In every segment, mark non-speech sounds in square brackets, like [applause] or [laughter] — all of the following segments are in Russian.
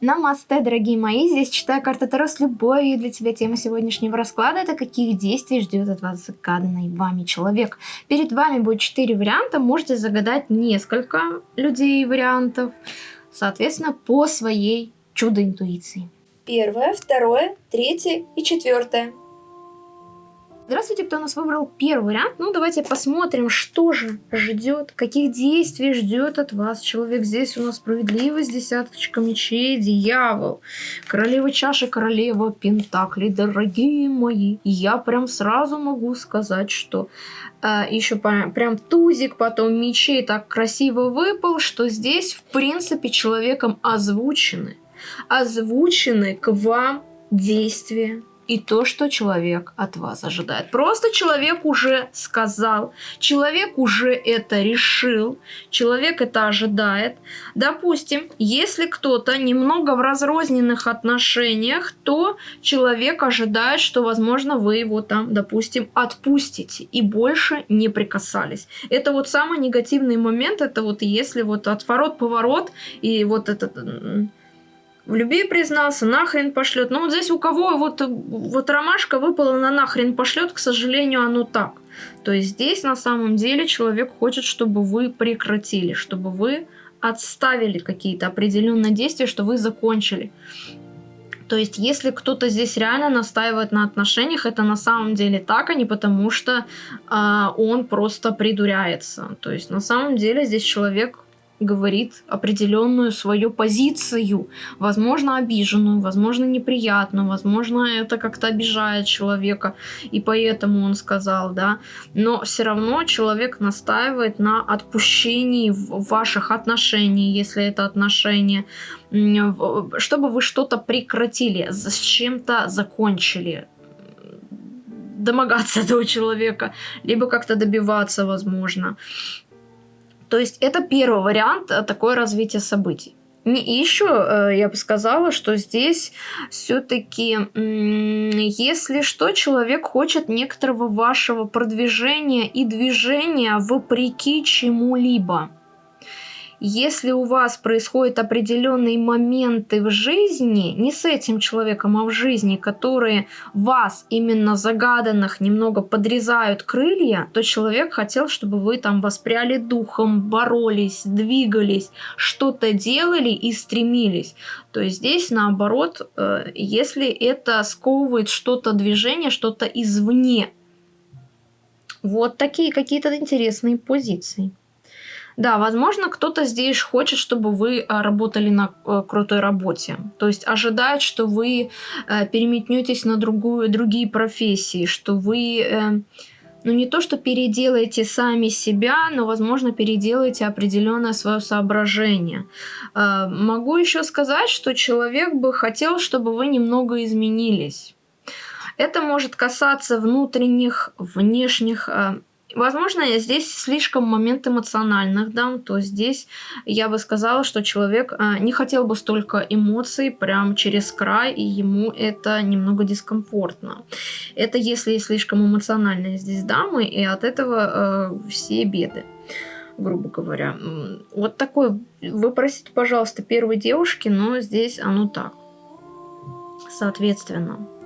Намасте, дорогие мои, здесь читаю карты Таро с любовью для тебя. Тема сегодняшнего расклада это каких действий ждет от вас загаданный вами человек. Перед вами будет четыре варианта, можете загадать несколько людей вариантов, соответственно, по своей чудо-интуиции. Первое, второе, третье и четвертое. Здравствуйте, кто нас выбрал первый вариант. Ну, давайте посмотрим, что же ждет, каких действий ждет от вас человек. Здесь у нас справедливость, десяточка мечей, дьявол, королева чаши, королева пентаклей. Дорогие мои, я прям сразу могу сказать, что э, еще прям тузик, потом мечей так красиво выпал, что здесь, в принципе, человеком озвучены, озвучены к вам действия и то, что человек от вас ожидает. Просто человек уже сказал, человек уже это решил, человек это ожидает. Допустим, если кто-то немного в разрозненных отношениях, то человек ожидает, что, возможно, вы его там, допустим, отпустите и больше не прикасались. Это вот самый негативный момент, это вот если вот отворот-поворот и вот этот в любви признался, нахрен пошлет. Но вот здесь у кого вот, вот ромашка выпала на нахрен пошлет, к сожалению, оно так. То есть здесь на самом деле человек хочет, чтобы вы прекратили, чтобы вы отставили какие-то определенные действия, что вы закончили. То есть, если кто-то здесь реально настаивает на отношениях, это на самом деле так, а не потому что э, он просто придуряется. То есть, на самом деле здесь человек говорит определенную свою позицию, возможно, обиженную, возможно, неприятную, возможно, это как-то обижает человека, и поэтому он сказал, да, но все равно человек настаивает на отпущении ваших отношений, если это отношения, чтобы вы что-то прекратили, с чем-то закончили, домогаться [laughs] этого человека, либо как-то добиваться, возможно. То есть это первый вариант э, такое развитие событий. И еще э, я бы сказала, что здесь все-таки, если что, человек хочет некоторого вашего продвижения и движения вопреки чему-либо если у вас происходят определенные моменты в жизни, не с этим человеком, а в жизни, которые вас именно загаданных немного подрезают крылья, то человек хотел, чтобы вы там воспряли духом, боролись, двигались, что-то делали и стремились. То есть здесь наоборот, э, если это сковывает что-то движение, что-то извне. Вот такие какие-то интересные позиции. Да, возможно, кто-то здесь хочет, чтобы вы а, работали на э, крутой работе. То есть ожидает, что вы э, переметнетесь на другую, другие профессии, что вы э, ну не то, что переделаете сами себя, но, возможно, переделаете определенное свое соображение. Могу еще сказать, что человек бы хотел, чтобы вы немного изменились. Это может касаться внутренних, внешних Возможно, здесь слишком момент эмоциональных дам, то здесь я бы сказала, что человек а, не хотел бы столько эмоций прям через край, и ему это немного дискомфортно. Это если слишком эмоциональные здесь дамы, и от этого э, все беды грубо говоря. Вот такой, вы просите, пожалуйста, первой девушки, но здесь оно так. Соответственно.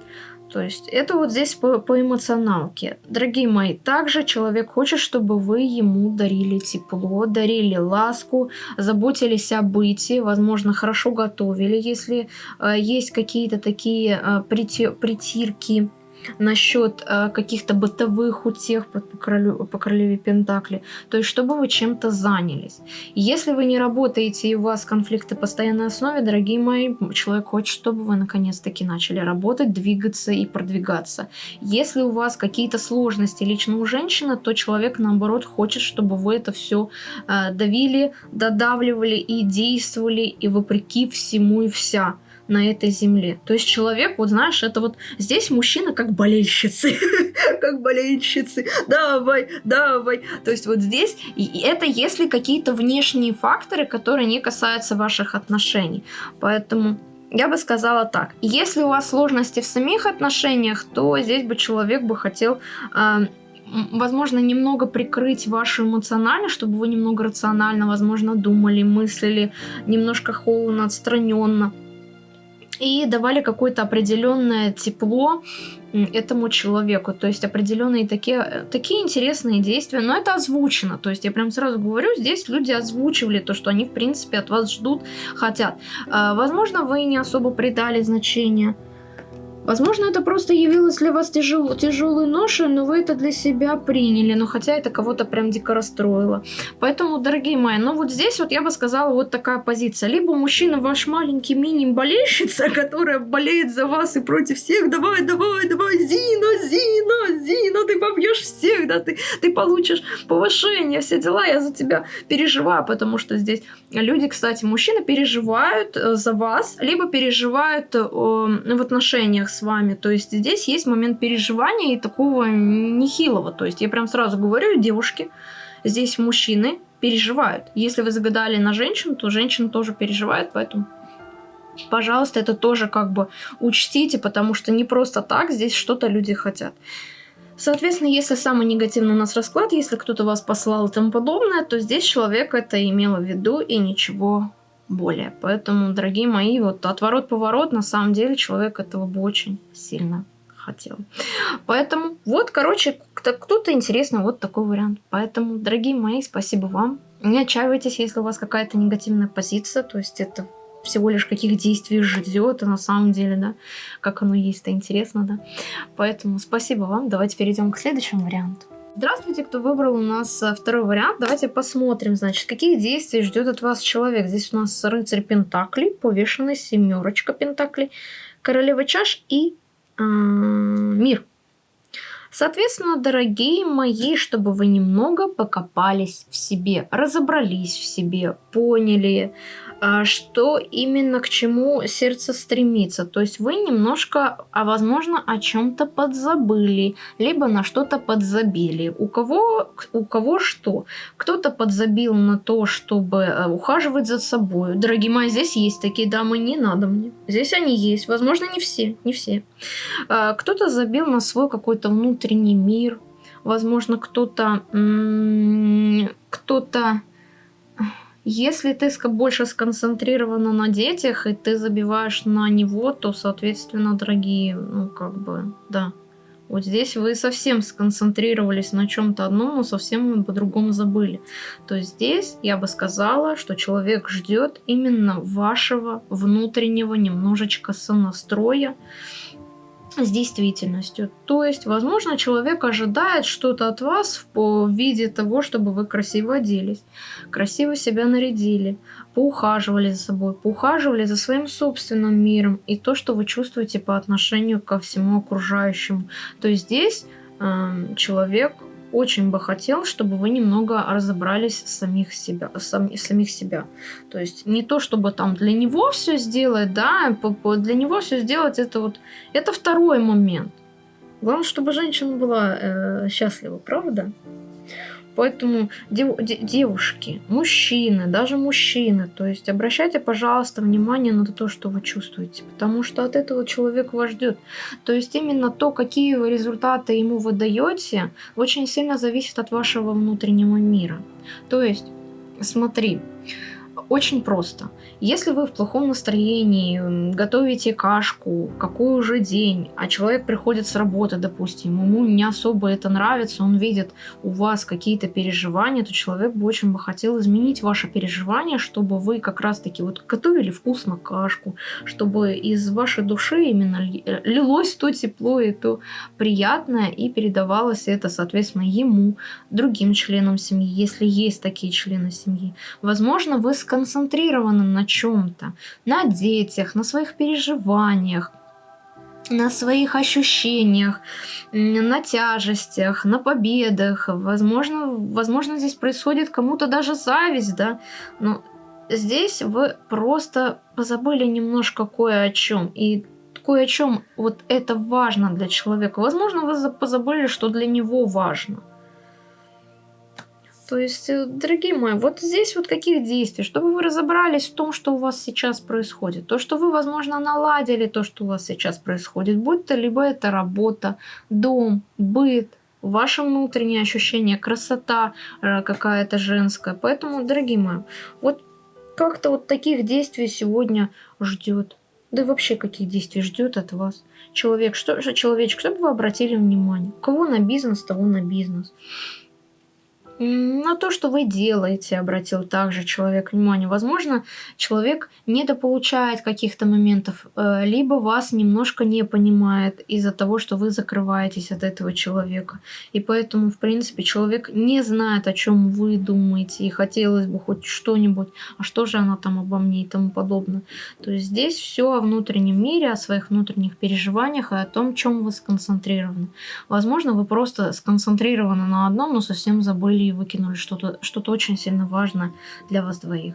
То есть это вот здесь по, по эмоционалке. Дорогие мои, также человек хочет, чтобы вы ему дарили тепло, дарили ласку, заботились о быте, возможно, хорошо готовили, если э, есть какие-то такие э, притирки насчет э, каких-то бытовых утех по, по, королю, по королеве Пентакли. То есть, чтобы вы чем-то занялись. Если вы не работаете и у вас конфликты постоянной основе, дорогие мои, человек хочет, чтобы вы наконец-таки начали работать, двигаться и продвигаться. Если у вас какие-то сложности лично у женщины, то человек, наоборот, хочет, чтобы вы это все э, давили, додавливали и действовали, и вопреки всему и вся на этой земле. То есть человек, вот знаешь, это вот здесь мужчина как болельщицы, [laughs] как болельщицы, давай, давай. То есть вот здесь, и это если какие-то внешние факторы, которые не касаются ваших отношений. Поэтому я бы сказала так. Если у вас сложности в самих отношениях, то здесь бы человек бы хотел э, возможно, немного прикрыть вашу эмоциональность, чтобы вы немного рационально, возможно, думали, мыслили, немножко холодно, отстраненно и давали какое-то определенное тепло этому человеку. То есть определенные такие, э, такие интересные действия. Но это озвучено. То есть я прям сразу говорю, здесь люди озвучивали то, что они в принципе от вас ждут, хотят. А, возможно, вы не особо придали значение Возможно, это просто явилось для вас тяжел, тяжелой ношей, но вы это для себя приняли, но хотя это кого-то прям дико расстроило. Поэтому, дорогие мои, ну вот здесь вот я бы сказала вот такая позиция. Либо мужчина ваш маленький мини-болельщица, [laughs] которая болеет за вас и против всех, давай, давай, давай, Зина, Зина, Зина, ты побьешь всех, да, ты, ты получишь повышение, все дела, я за тебя переживаю, потому что здесь люди, кстати, мужчины переживают э, за вас, либо переживают э, в отношениях с вами. То есть здесь есть момент переживания и такого нехилого. То есть я прям сразу говорю, девушки, здесь мужчины переживают. Если вы загадали на женщину, то женщина тоже переживает, поэтому пожалуйста, это тоже как бы учтите, потому что не просто так здесь что-то люди хотят. Соответственно, если самый негативный у нас расклад, если кто-то вас послал и тому подобное, то здесь человек это имел в виду и ничего более. Поэтому, дорогие мои, вот отворот-поворот, на самом деле человек этого бы очень сильно хотел. Поэтому вот, короче, кто-то интересный вот такой вариант. Поэтому, дорогие мои, спасибо вам. Не отчаивайтесь, если у вас какая-то негативная позиция, то есть это всего лишь каких действий ждет, а на самом деле, да, как оно есть, это интересно, да. Поэтому спасибо вам. Давайте перейдем к следующему варианту. Здравствуйте, кто выбрал у нас э, второй вариант. Давайте посмотрим, значит, каких действий ждет от вас человек. Здесь у нас рыцарь Пентаклей, повешенный, семерочка Пентаклей, королева чаш и э, мир. Соответственно, дорогие мои, чтобы вы немного покопались в себе, разобрались в себе, поняли, а, что именно к чему сердце стремится. То есть вы немножко, а возможно, о чем-то подзабыли, либо на что-то подзабили. У кого, у кого что? Кто-то подзабил на то, чтобы э, ухаживать за собой. Дорогие мои, здесь есть такие дамы, не надо мне. Здесь они есть. Возможно, не все, не все. А, кто-то забил на свой какой-то внутренний мир. Возможно, кто-то... Кто-то если ты больше сконцентрирована на детях, и ты забиваешь на него, то, соответственно, дорогие, ну, как бы, да. Вот здесь вы совсем сконцентрировались на чем-то одном, но совсем по-другому забыли. То есть здесь я бы сказала, что человек ждет именно вашего внутреннего немножечко сонастроя, с действительностью. То есть, возможно, человек ожидает что-то от вас в виде того, чтобы вы красиво оделись, красиво себя нарядили, поухаживали за собой, поухаживали за своим собственным миром и то, что вы чувствуете по отношению ко всему окружающему. То есть здесь э, человек очень бы хотел, чтобы вы немного разобрались самих себя, сам, самих себя. То есть не то, чтобы там для него все сделать, да, для него все сделать, это вот, это второй момент. Главное, чтобы женщина была э, счастлива, правда? Поэтому дев, девушки, мужчины, даже мужчины, то есть обращайте, пожалуйста, внимание на то, что вы чувствуете, потому что от этого человек вас ждет. То есть именно то, какие вы результаты ему вы даете, очень сильно зависит от вашего внутреннего мира. То есть, смотри, очень просто. Если вы в плохом настроении, готовите кашку, какой уже день, а человек приходит с работы, допустим, ему не особо это нравится, он видит у вас какие-то переживания, то человек бы очень бы хотел изменить ваше переживание, чтобы вы как раз-таки вот готовили вкусно кашку, чтобы из вашей души именно лилось то тепло и то приятное, и передавалось это, соответственно, ему, другим членам семьи, если есть такие члены семьи. Возможно, вы сконцентрированы на чем-то, на детях, на своих переживаниях, на своих ощущениях, на тяжестях, на победах. Возможно, возможно здесь происходит кому-то даже зависть, да, но здесь вы просто позабыли немножко кое о чем. И кое о чем вот это важно для человека. Возможно, вы позабыли, что для него важно. То есть, э, дорогие мои, вот здесь вот каких действий, чтобы вы разобрались в том, что у вас сейчас происходит. То, что вы, возможно, наладили то, что у вас сейчас происходит. Будь то либо это работа, дом, быт, ваше внутреннее ощущение, красота э, какая-то женская. Поэтому, дорогие мои, вот как-то вот таких действий сегодня ждет Да и вообще, каких действий ждет от вас человек? Что человечек, чтобы вы обратили внимание? Кого на бизнес, того на бизнес на то, что вы делаете, обратил также человек внимание. Возможно, человек недополучает каких-то моментов, э, либо вас немножко не понимает из-за того, что вы закрываетесь от этого человека. И поэтому, в принципе, человек не знает, о чем вы думаете, и хотелось бы хоть что-нибудь, а что же она там обо мне и тому подобное. То есть здесь все о внутреннем мире, о своих внутренних переживаниях и о том, чем вы сконцентрированы. Возможно, вы просто сконцентрированы на одном, но совсем забыли выкинули что-то что, -то, очень сильно важное для вас двоих.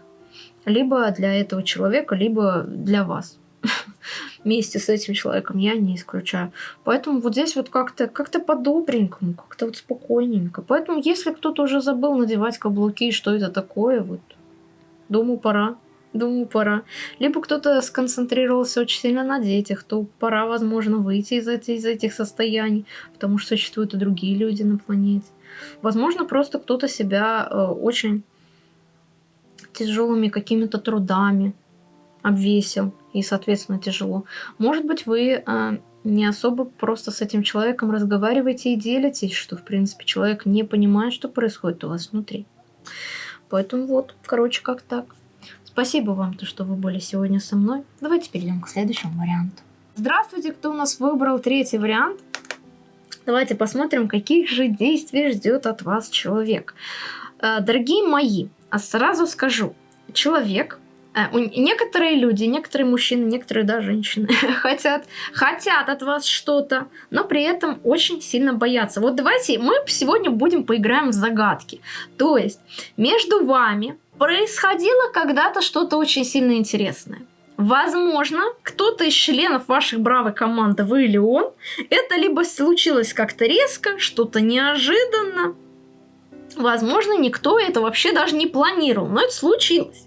Либо для этого человека, либо для вас. [laughs] Вместе с этим человеком я не исключаю. Поэтому вот здесь вот как-то как, -то, по-добренькому, как-то вот спокойненько. Поэтому если кто-то уже забыл надевать каблуки, что это такое, вот, думаю, пора. Думаю, пора. Либо кто-то сконцентрировался очень сильно на детях, то пора, возможно, выйти из, из этих состояний, потому что существуют и другие люди на планете. Возможно, просто кто-то себя э, очень тяжелыми какими-то трудами обвесил, и, соответственно, тяжело. Может быть, вы э, не особо просто с этим человеком разговариваете и делитесь, что, в принципе, человек не понимает, что происходит у вас внутри. Поэтому вот, короче, как так. Спасибо вам, то, что вы были сегодня со мной. Давайте перейдем к следующему варианту. Здравствуйте, кто у нас выбрал третий вариант. Давайте посмотрим, каких же действий ждет от вас человек. Э, дорогие мои, а сразу скажу, человек, э, некоторые люди, некоторые мужчины, некоторые да, женщины [laughs] хотят, хотят от вас что-то, но при этом очень сильно боятся. Вот давайте мы сегодня будем поиграем в загадки. То есть между вами происходило когда-то что-то очень сильно интересное. Возможно, кто-то из членов вашей бравой команды, вы или он, это либо случилось как-то резко, что-то неожиданно. Возможно, никто это вообще даже не планировал, но это случилось.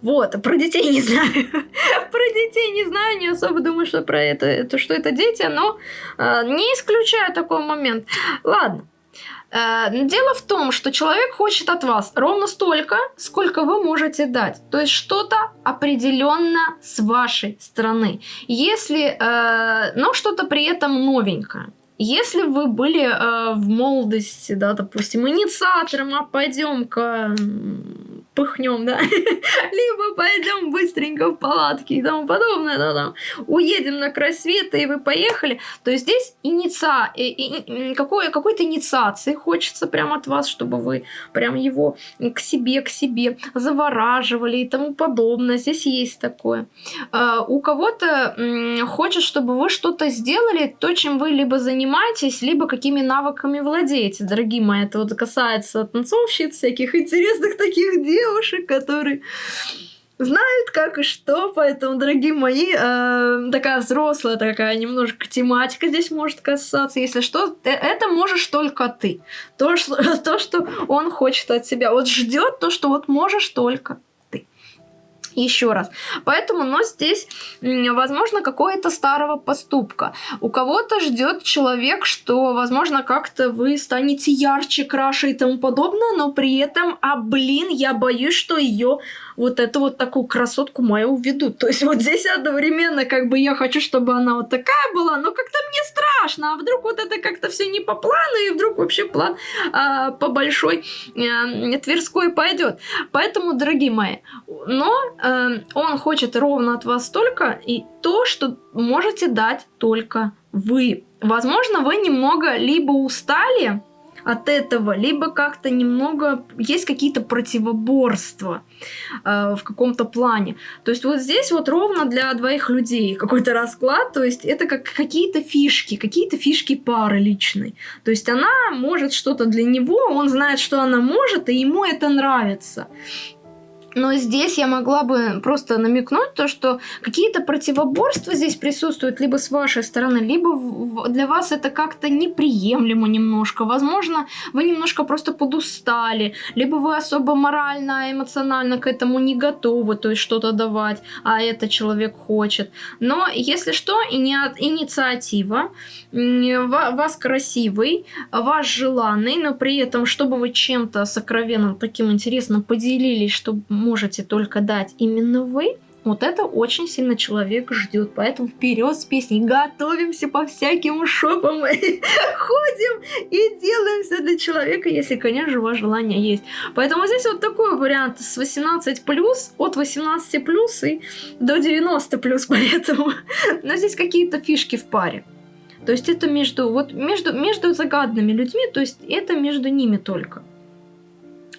Вот, про детей не знаю. [laughs] про детей не знаю, не особо думаю, что про это, это что это дети, но э, не исключаю такой момент. Ладно. Э, дело в том, что человек хочет от вас ровно столько, сколько вы можете дать. То есть что-то определенно с вашей стороны. Если, э, но что-то при этом новенькое. Если вы были э, в молодости, да, допустим, инициатором, а пойдем-ка пыхнем, да, [laughs] либо пойдем быстренько в палатки и тому подобное, да, там, уедем на край света, и вы поехали, то есть здесь инициа... и, и, какой, какой-то инициации хочется прямо от вас, чтобы вы прям его к себе, к себе завораживали и тому подобное, здесь есть такое. Uh, у кого-то хочет, чтобы вы что-то сделали, то, чем вы либо занимаетесь, либо какими навыками владеете, дорогие мои, это вот касается танцовщиц, всяких интересных таких дел, девушек, которые знают как и что, поэтому, дорогие мои, э, такая взрослая, такая немножко тематика здесь может касаться. Если что, э, это можешь только ты. То, что, [laughs] то, что он хочет от себя. Вот ждет то, что вот можешь только еще раз. Поэтому, но здесь, возможно, какое-то старого поступка. У кого-то ждет человек, что, возможно, как-то вы станете ярче, краше и тому подобное, но при этом, а блин, я боюсь, что ее вот эту вот такую красотку мою уведут. То есть вот здесь одновременно как бы я хочу, чтобы она вот такая была, но как-то мне страшно, а вдруг вот это как-то все не по плану, и вдруг вообще план а, по большой а, Тверской пойдет. Поэтому, дорогие мои, но а, он хочет ровно от вас только и то, что можете дать только вы. Возможно, вы немного либо устали, от этого, либо как-то немного есть какие-то противоборства э, в каком-то плане. То есть вот здесь вот ровно для двоих людей какой-то расклад, то есть это как какие-то фишки, какие-то фишки пары личной. То есть она может что-то для него, он знает, что она может, и ему это нравится. Но здесь я могла бы просто намекнуть то, что какие-то противоборства здесь присутствуют либо с вашей стороны, либо для вас это как-то неприемлемо немножко. Возможно, вы немножко просто подустали, либо вы особо морально, эмоционально к этому не готовы, то есть что-то давать, а это человек хочет. Но если что, инициатива, вас красивый, вас желанный, но при этом, чтобы вы чем-то сокровенным таким интересным поделились, чтобы можете только дать именно вы, Вот это очень сильно человек ждет. Поэтому вперед с песней. Готовимся по всяким шопам. [laughs] Ходим и делаем все для человека, если, конечно ваше желание есть. Поэтому здесь вот такой вариант с 18 плюс, от 18 плюс и до 90 плюс. [laughs] Поэтому, но здесь какие-то фишки в паре. То есть это между, вот между, между загадными людьми, то есть это между ними только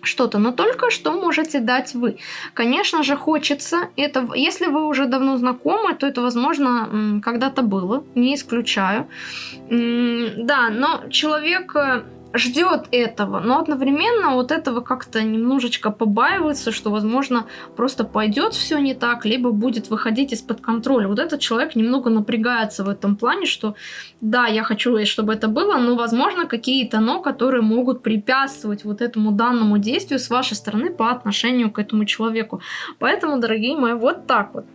что-то, но только что можете дать вы. Конечно же, хочется это, если вы уже давно знакомы, то это, возможно, когда-то было, не исключаю. Да, но человек э, ждет этого, но одновременно вот этого как-то немножечко побаивается, что, возможно, просто пойдет все не так, либо будет выходить из-под контроля. Вот этот человек немного напрягается в этом плане, что да, я хочу, чтобы это было, но, возможно, какие-то но, которые могут препятствовать вот этому данному действию с вашей стороны по отношению к этому человеку. Поэтому, дорогие мои, вот так вот.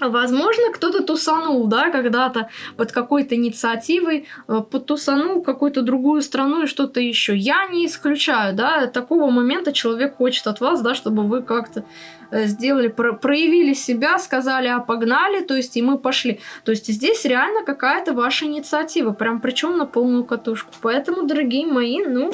Возможно, кто-то тусанул, да, когда-то под какой-то инициативой, э, потусанул какую-то другую страну и что-то еще. Я не исключаю, да, такого момента человек хочет от вас, да, чтобы вы как-то э, сделали, про проявили себя, сказали, а погнали, то есть и мы пошли. То есть здесь реально какая-то ваша инициатива, прям причем на полную катушку. Поэтому, дорогие мои, ну,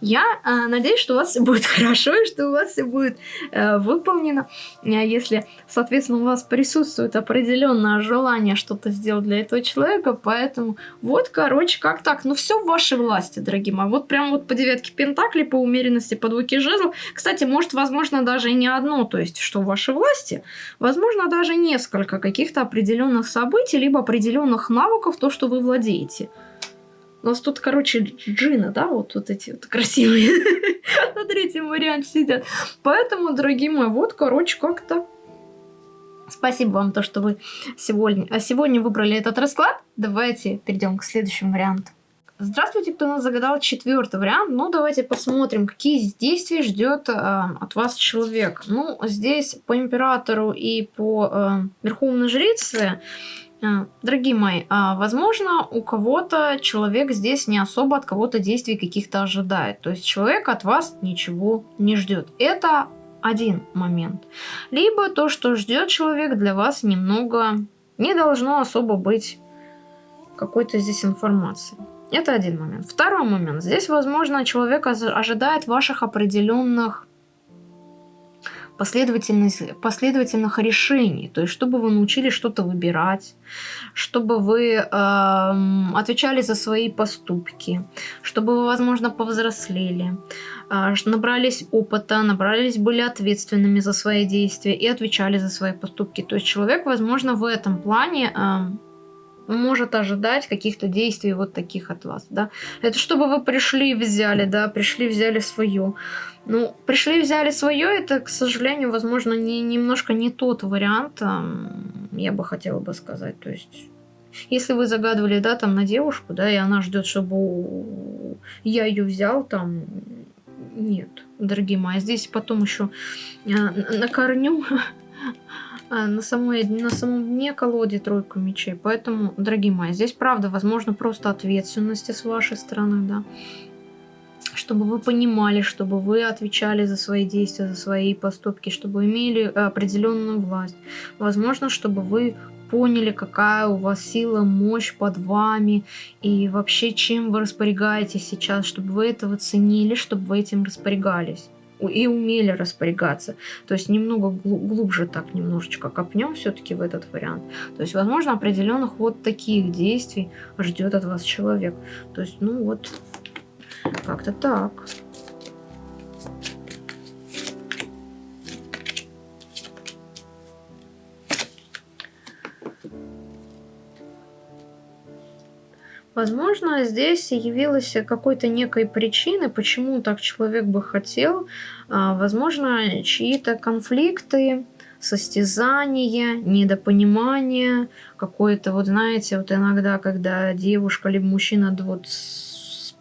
я э, надеюсь, что у вас все будет [laughs] хорошо и что у вас все будет э, выполнено. Э, если, соответственно, у вас присутствует определенное желание что-то сделать для этого человека. Поэтому вот, короче, как так. Ну, все в вашей власти, дорогие мои. Вот прям вот по девятке Пентакли, по умеренности, по двойке жезлов. Кстати, может, возможно, даже не одно, то есть, что в вашей власти. Возможно, даже несколько каких-то определенных событий, либо определенных навыков, то, что вы владеете. У нас тут, короче, джина, да, вот, вот эти вот красивые [laughs] на третьем варианте сидят. Поэтому, дорогие мои, вот, короче, как-то Спасибо вам, то, что вы сегодня, а сегодня выбрали этот расклад. Давайте перейдем к следующему варианту. Здравствуйте, кто нас загадал четвертый вариант. Ну, давайте посмотрим, какие действия ждет э, от вас человек. Ну, здесь по императору и по э, верховной жрице дорогие мои, а, возможно, у кого-то человек здесь не особо от кого-то действий каких-то ожидает. То есть человек от вас ничего не ждет. Это один момент. Либо то, что ждет человек для вас немного не должно особо быть какой-то здесь информации. Это один момент. Второй момент. Здесь, возможно, человек ожидает ваших определенных последовательность, последовательных решений. То есть, чтобы вы научились что-то выбирать, чтобы вы э, отвечали за свои поступки, чтобы вы, возможно, повзрослели, э, набрались опыта, набрались, были ответственными за свои действия и отвечали за свои поступки. То есть, человек, возможно, в этом плане... Э, может ожидать каких-то действий вот таких от вас, да. Это чтобы вы пришли и взяли, да, пришли, взяли свое. Ну, пришли, взяли свое, это, к сожалению, возможно, не, немножко не тот вариант, я бы хотела бы сказать. То есть, если вы загадывали, да, там, на девушку, да, и она ждет, чтобы я ее взял, там, нет, дорогие мои, здесь потом еще а, на корню [laughs] на, самой, на самом дне колоде тройку мечей. Поэтому, дорогие мои, здесь правда, возможно, просто ответственности с вашей стороны, да чтобы вы понимали, чтобы вы отвечали за свои действия, за свои поступки, чтобы имели определенную власть. Возможно, чтобы вы поняли, какая у вас сила, мощь под вами и вообще чем вы распорягаетесь сейчас, чтобы вы этого ценили, чтобы вы этим распорягались и умели распорягаться. То есть немного глубже так немножечко копнем все-таки в этот вариант. То есть, возможно, определенных вот таких действий ждет от вас человек. То есть, ну вот, как-то так. Возможно, здесь явилась какой-то некой причиной, почему так человек бы хотел. А, возможно, чьи-то конфликты, состязания, недопонимание, какое-то, вот знаете, вот иногда, когда девушка либо мужчина вот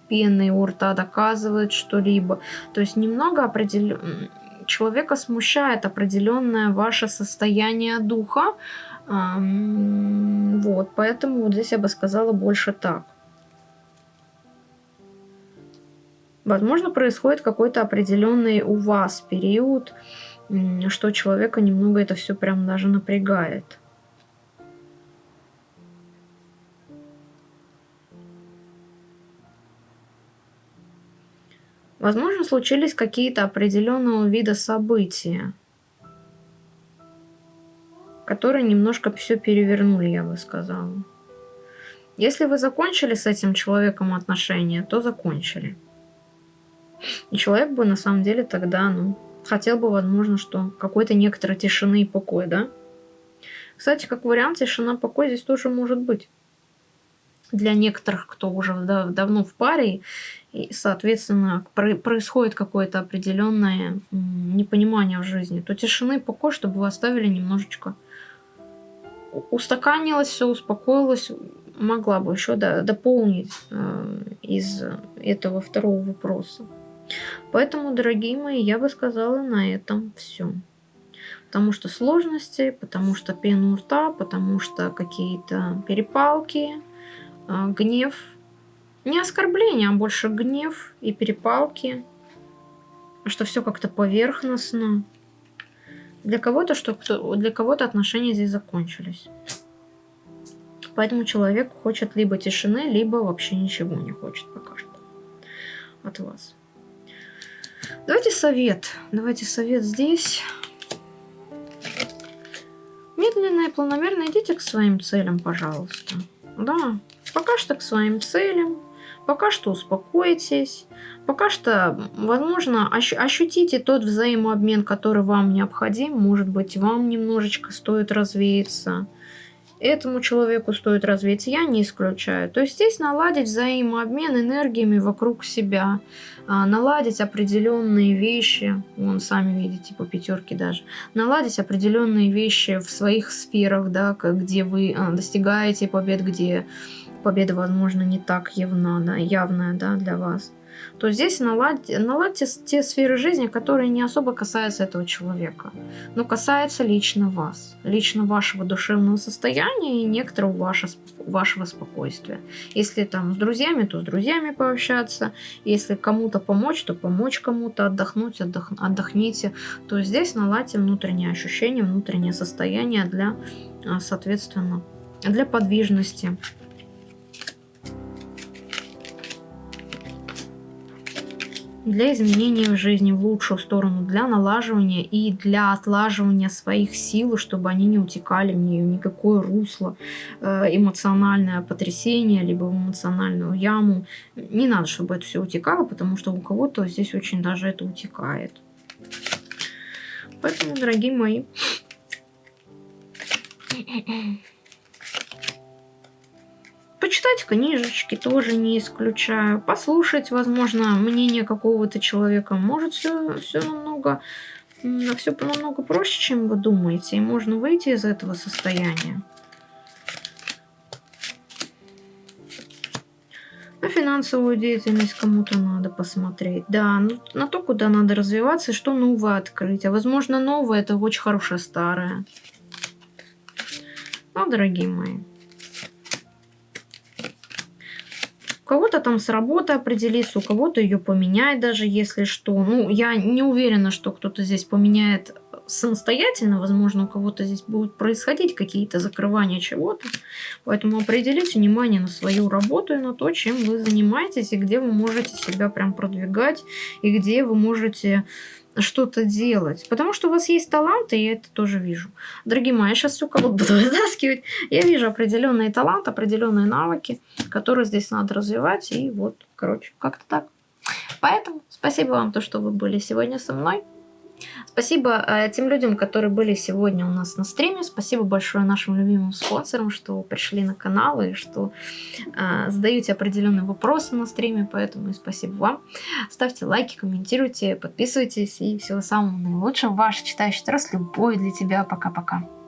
пеной у рта доказывает что-либо. То есть немного определен... человека смущает определенное ваше состояние духа. Вот, поэтому вот здесь я бы сказала больше так. Возможно, происходит какой-то определенный у вас период что человека немного это все прям даже напрягает. Возможно, случились какие-то определенного вида события, которые немножко все перевернули, я бы сказала. Если вы закончили с этим человеком отношения, то закончили. И человек бы на самом деле тогда, ну, хотел бы, возможно, что какой-то некоторой тишины и покой, да? Кстати, как вариант, тишина, покой здесь тоже может быть. Для некоторых, кто уже дав давно в паре, и, соответственно, происходит какое-то определенное непонимание в жизни, то тишины и покой, чтобы вы оставили немножечко устаканилось все, успокоилось, могла бы еще да, дополнить э, из этого второго вопроса. Поэтому, дорогие мои, я бы сказала на этом все. Потому что сложности, потому что пену рта, потому что какие-то перепалки, э, гнев. Не оскорбление, а больше гнев и перепалки. Что все как-то поверхностно. Для кого-то что для кого-то отношения здесь закончились. Поэтому человек хочет либо тишины, либо вообще ничего не хочет пока что от вас. Давайте совет. Давайте совет здесь. Медленно и планомерно идите к своим целям, пожалуйста. Да, пока что к своим целям. Пока что успокойтесь. Пока что, возможно, ощутите тот взаимообмен, который вам необходим. Может быть, вам немножечко стоит развеяться этому человеку стоит развить, я не исключаю. То есть здесь наладить взаимообмен энергиями вокруг себя, а, наладить определенные вещи, вон сами видите по пятерке даже, наладить определенные вещи в своих сферах, да, где вы а, достигаете побед, где победа, возможно, не так явна, да, явная да, для вас. То здесь наладьте, наладьте те сферы жизни, которые не особо касаются этого человека, но касаются лично вас, лично вашего душевного состояния и некоторого вашего, вашего спокойствия. Если там с друзьями, то с друзьями пообщаться, если кому-то помочь, то помочь кому-то, отдохнуть, отдох, отдохните, то здесь наладьте внутреннее ощущение, внутреннее состояние для, а, соответственно, для подвижности, для изменения в жизни в лучшую сторону, для налаживания и для отлаживания своих сил, чтобы они не утекали в нее никакое русло, э, эмоциональное потрясение, либо в эмоциональную яму. Не надо, чтобы это все утекало, потому что у кого-то здесь очень даже это утекает. Поэтому, дорогие мои, Почитать книжечки тоже не исключаю. Послушать, возможно, мнение какого-то человека. Может, все, намного все намного проще, чем вы думаете, и можно выйти из этого состояния. На финансовую деятельность кому-то надо посмотреть. Да, ну, на то, куда надо развиваться что новое открыть. А возможно, новое это очень хорошее старое. Ну, дорогие мои. У кого-то там с работы определиться, у кого-то ее поменять даже, если что. Ну, я не уверена, что кто-то здесь поменяет самостоятельно. Возможно, у кого-то здесь будут происходить какие-то закрывания чего-то. Поэтому определите внимание на свою работу и на то, чем вы занимаетесь, и где вы можете себя прям продвигать, и где вы можете что-то делать. Потому что у вас есть таланты, и я это тоже вижу. Дорогие мои, я сейчас все кого-то [laughs] буду вытаскивать. Я вижу определенные таланты, определенные навыки, которые здесь надо развивать. И вот, короче, как-то так. Поэтому спасибо вам, то, что вы были сегодня со мной. Спасибо э, тем людям, которые были сегодня у нас на стриме. Спасибо большое нашим любимым спонсорам, что пришли на канал и что э, задаете определенные вопросы на стриме. Поэтому и спасибо вам. Ставьте лайки, комментируйте, подписывайтесь. И всего самого наилучшего. Ваш читающий трасс. Любовь для тебя. Пока-пока.